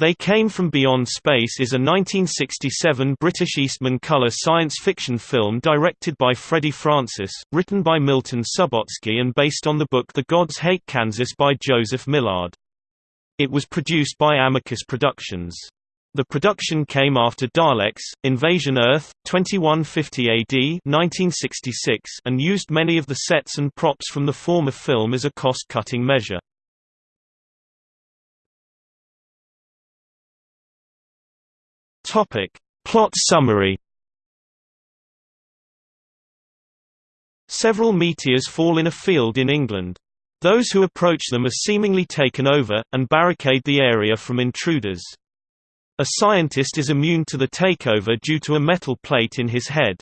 They Came From Beyond Space is a 1967 British Eastman colour science fiction film directed by Freddie Francis, written by Milton Subotsky and based on the book The Gods Hate Kansas by Joseph Millard. It was produced by Amicus Productions. The production came after Daleks, Invasion Earth, 2150 AD 1966 and used many of the sets and props from the former film as a cost-cutting measure. Topic. Plot summary Several meteors fall in a field in England. Those who approach them are seemingly taken over, and barricade the area from intruders. A scientist is immune to the takeover due to a metal plate in his head.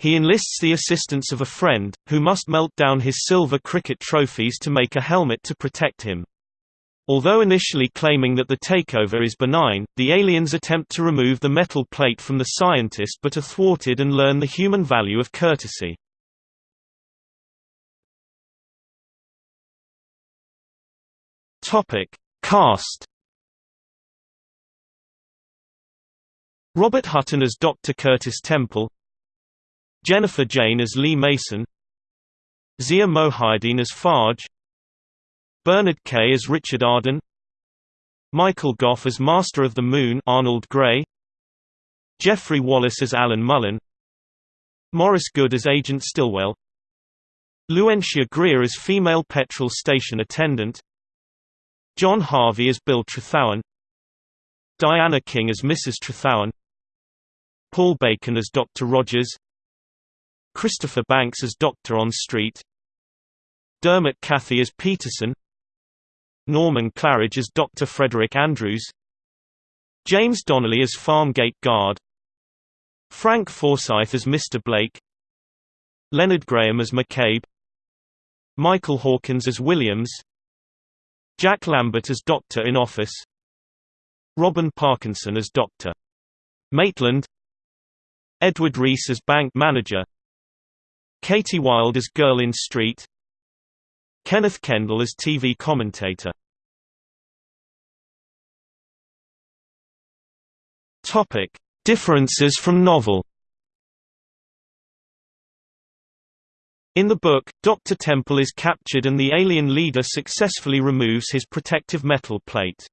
He enlists the assistance of a friend, who must melt down his silver cricket trophies to make a helmet to protect him. Although initially claiming that the takeover is benign, the aliens attempt to remove the metal plate from the scientist but are thwarted and learn the human value of courtesy. Topic: Cast. Robert Hutton as Dr. Curtis Temple, Jennifer Jayne as Lee Mason, Zia Mohyeddin as Farge, Bernard Kay as Richard Arden. Michael Gough as Master of the Moon Arnold Gray. Geoffrey Wallace as Alan Mullane. Maurice Good as Agent Stillwell. Luanshya Greer as female petrol station attendant. John Harvey as Bill Trethowan Diana King as Mrs. Trethowan Paul Bacon as Dr. Rogers. Christopher Banks as Dr. On Street. Dermot Cathie as Peterson Norman Claridge as Dr. Frederick Andrews James Donnelly as Farmgate Guard Frank Forsyth as Mr. Blake Leonard Graham as McCabe Michael Hawkins as Williams Jack Lambert as Doctor in Office Robin Parkinson as Dr. Maitland Edward Rees as Bank Manager Katy Wild as Girl in Street Kenneth Kendall as TV commentator. Topic: Differences from novel. In the book, Dr. Temple is captured and the alien leader successfully removes his protective metal plate.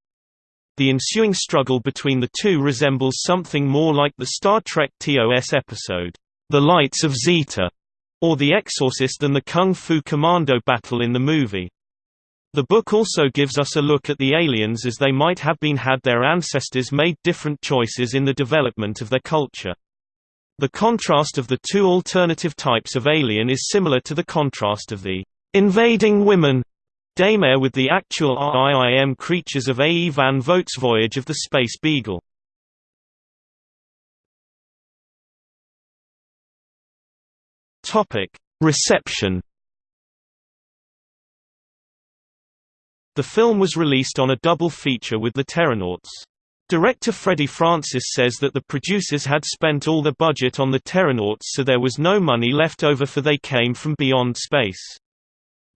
The ensuing struggle between the two resembles something more like the Star Trek TOS episode, The Lights of Zetar, or The Exorcist than the Kung Fu Commando battle in the movie. The book also gives us a look at the aliens as they might have been had their ancestors made different choices in the development of their culture. The contrast of the two alternative types of alien is similar to the contrast of the invading women daymare with the actual RIIM creatures of A. E. van Vogt's Voyage of the Space Beagle. Topic: Reception. The film was released on a double feature with the Terrornauts. Director Freddie Francis says that the producers had spent all their budget on the Terrornauts so there was no money left over for They Came From Beyond Space.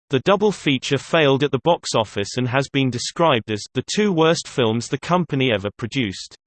The double feature failed at the box office and has been described as the two worst films the company ever produced.